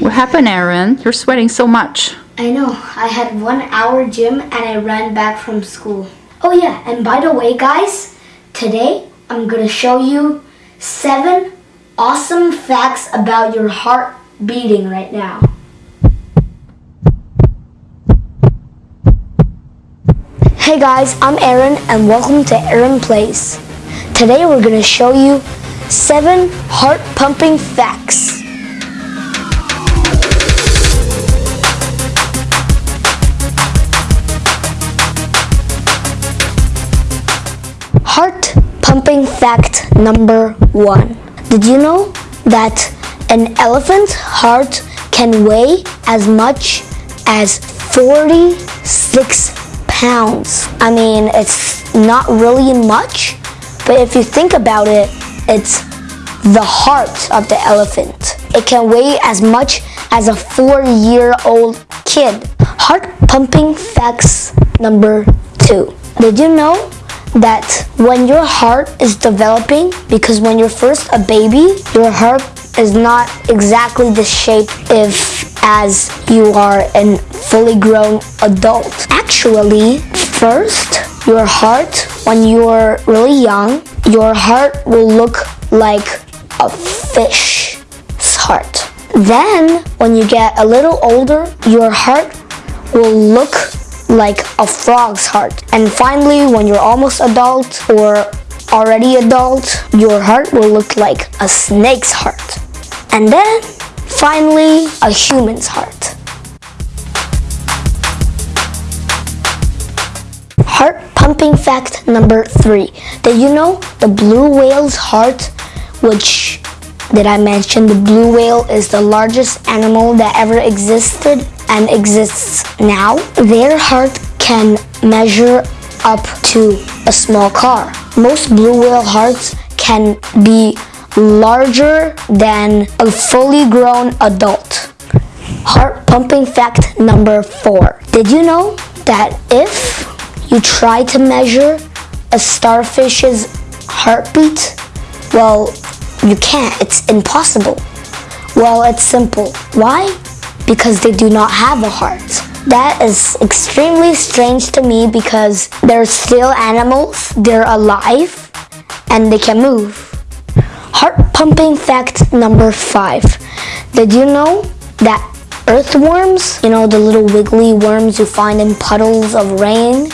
What happened, Aaron? You're sweating so much. I know. I had one hour gym and I ran back from school. Oh yeah, and by the way guys, today I'm gonna show you seven awesome facts about your heart beating right now. Hey guys, I'm Aaron and welcome to Aaron Plays. Today we're gonna show you seven heart pumping facts. Heart pumping fact number one. Did you know that an elephant's heart can weigh as much as 46 pounds? I mean, it's not really much, but if you think about it, it's the heart of the elephant. It can weigh as much as a four-year-old kid. Heart pumping facts number two. Did you know that when your heart is developing, because when you're first a baby, your heart is not exactly the shape if as you are a fully grown adult. Actually, first, your heart, when you're really young, your heart will look like a fish's heart. Then, when you get a little older, your heart will look like a frog's heart. And finally, when you're almost adult or already adult, your heart will look like a snake's heart. And then, finally, a human's heart. Heart pumping fact number three. Did you know the blue whale's heart, which did I mention the blue whale is the largest animal that ever existed and exists now, their heart can measure up to a small car. Most blue whale hearts can be larger than a fully grown adult. Heart pumping fact number four. Did you know that if you try to measure a starfish's heartbeat, well, you can't. It's impossible. Well, it's simple. Why? because they do not have a heart. That is extremely strange to me because they're still animals, they're alive, and they can move. Heart pumping fact number five. Did you know that earthworms, you know the little wiggly worms you find in puddles of rain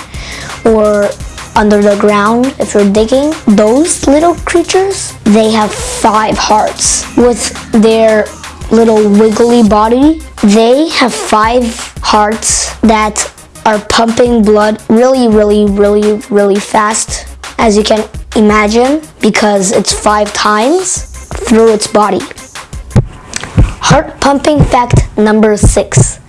or under the ground if you're digging, those little creatures, they have five hearts with their little wiggly body. They have five hearts that are pumping blood really, really, really, really fast, as you can imagine, because it's five times through its body. Heart pumping fact number six.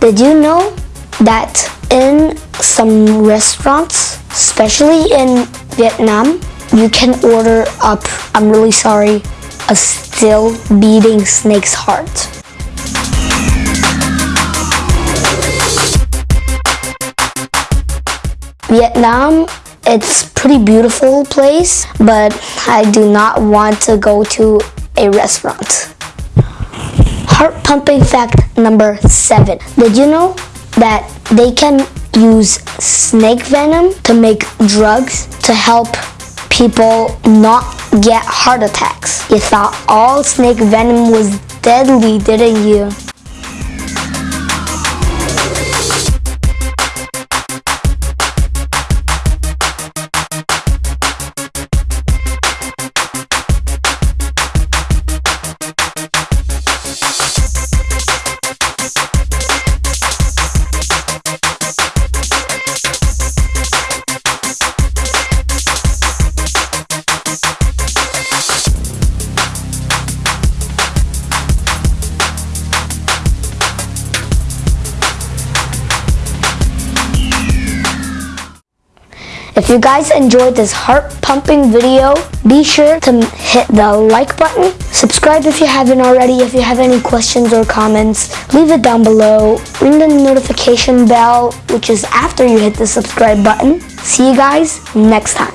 Did you know that in some restaurants, especially in Vietnam, you can order up, I'm really sorry, a still beating snake's heart. Vietnam, it's pretty beautiful place, but I do not want to go to a restaurant. Heart pumping fact number seven. Did you know that they can use snake venom to make drugs to help people not get heart attacks. You thought all snake venom was deadly, didn't you? If you guys enjoyed this heart pumping video, be sure to hit the like button, subscribe if you haven't already, if you have any questions or comments, leave it down below, ring the notification bell, which is after you hit the subscribe button. See you guys next time.